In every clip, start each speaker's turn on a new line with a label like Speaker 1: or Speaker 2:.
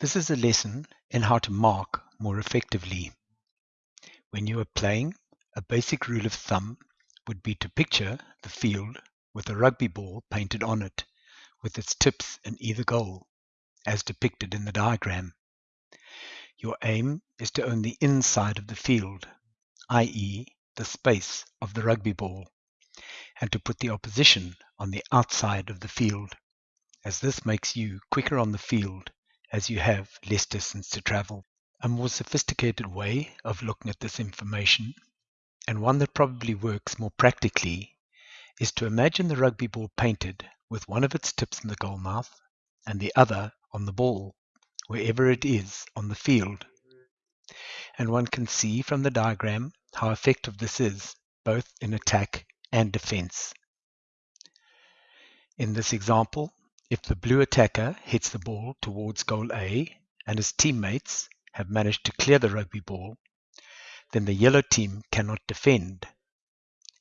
Speaker 1: This is a lesson in how to mark more effectively. When you are playing, a basic rule of thumb would be to picture the field with a rugby ball painted on it, with its tips in either goal, as depicted in the diagram. Your aim is to own the inside of the field, i.e. the space of the rugby ball, and to put the opposition on the outside of the field, as this makes you quicker on the field as you have less distance to travel. A more sophisticated way of looking at this information, and one that probably works more practically, is to imagine the rugby ball painted with one of its tips in the goal mouth and the other on the ball, wherever it is on the field. And one can see from the diagram how effective this is, both in attack and defense. In this example, if the blue attacker hits the ball towards goal A and his teammates have managed to clear the rugby ball, then the yellow team cannot defend.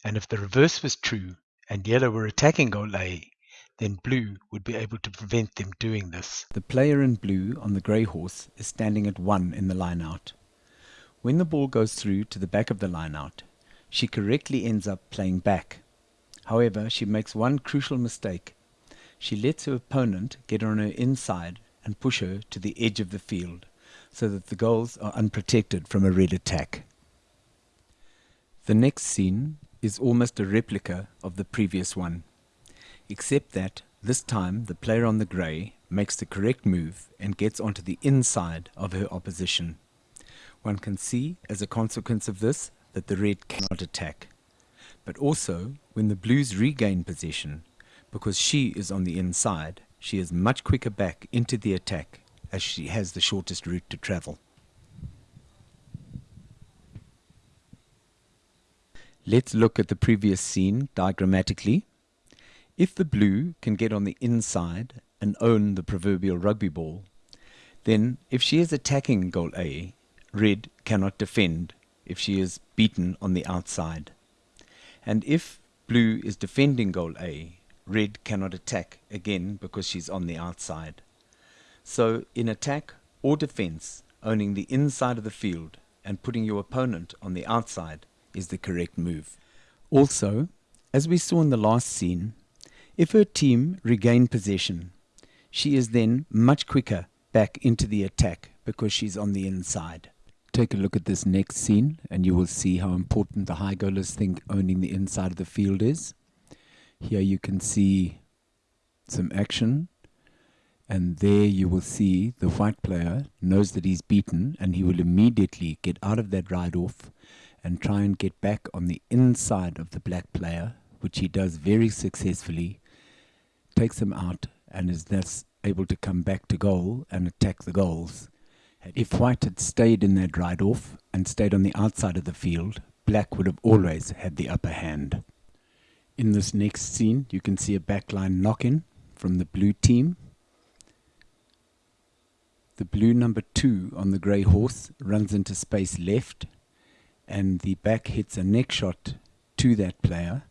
Speaker 1: And if the reverse was true and yellow were attacking goal A, then blue would be able to prevent them doing this.
Speaker 2: The player in blue on the grey horse is standing at 1 in the line-out. When the ball goes through to the back of the line-out, she correctly ends up playing back. However, she makes one crucial mistake she lets her opponent get on her inside and push her to the edge of the field so that the goals are unprotected from a red attack. The next scene is almost a replica of the previous one, except that this time the player on the grey makes the correct move and gets onto the inside of her opposition. One can see as a consequence of this that the red cannot attack. But also, when the blues regain possession, because she is on the inside, she is much quicker back into the attack as she has the shortest route to travel. Let's look at the previous scene diagrammatically. If the blue can get on the inside and own the proverbial rugby ball, then if she is attacking goal A, red cannot defend if she is beaten on the outside. And if blue is defending goal A, red cannot attack again because she's on the outside. So in attack or defense, owning the inside of the field and putting your opponent on the outside is the correct move. Also, as we saw in the last scene, if her team regain possession, she is then much quicker back into the attack because she's on the inside. Take a look at this next scene and you will see how important the high goalers think owning the inside of the field is. Here you can see some action and there you will see the white player knows that he's beaten and he will immediately get out of that ride off and try and get back on the inside of the black player which he does very successfully takes him out and is thus able to come back to goal and attack the goals. If white had stayed in that ride off and stayed on the outside of the field, black would have always had the upper hand. In this next scene, you can see a backline knock-in from the blue team. The blue number two on the grey horse runs into space left and the back hits a neck shot to that player.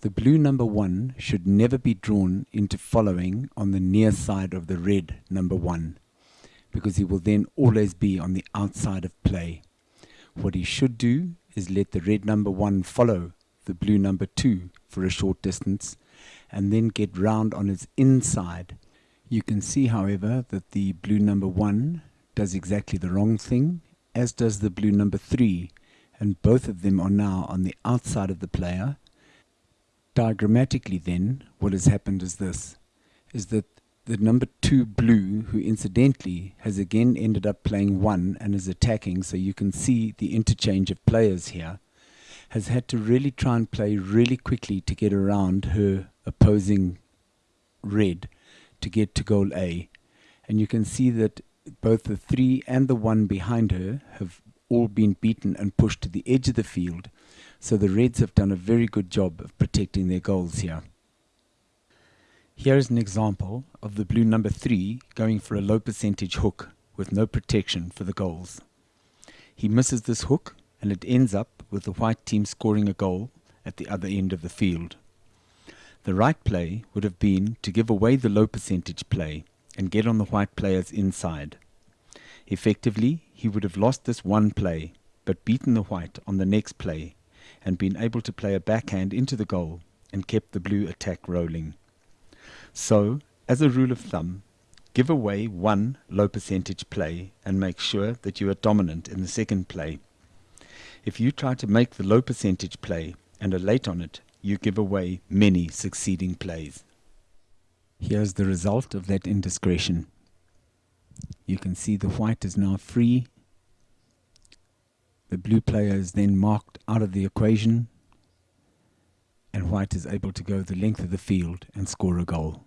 Speaker 2: The blue number one should never be drawn into following on the near side of the red number one because he will then always be on the outside of play. What he should do is let the red number one follow the blue number 2 for a short distance and then get round on its inside. You can see however that the blue number 1 does exactly the wrong thing as does the blue number 3 and both of them are now on the outside of the player. Diagrammatically then what has happened is this is that the number 2 blue who incidentally has again ended up playing 1 and is attacking so you can see the interchange of players here has had to really try and play really quickly to get around her opposing red to get to goal A. And you can see that both the three and the one behind her have all been beaten and pushed to the edge of the field. So the Reds have done a very good job of protecting their goals here. Here is an example of the blue number three going for a low percentage hook with no protection for the goals. He misses this hook and it ends up with the white team scoring a goal at the other end of the field. The right play would have been to give away the low percentage play and get on the white player's inside. Effectively, he would have lost this one play, but beaten the white on the next play, and been able to play a backhand into the goal and kept the blue attack rolling. So, as a rule of thumb, give away one low percentage play and make sure that you are dominant in the second play. If you try to make the low percentage play and are late on it, you give away many succeeding plays. Here's the result of that indiscretion. You can see the white is now free. The blue player is then marked out of the equation and white is able to go the length of the field and score a goal.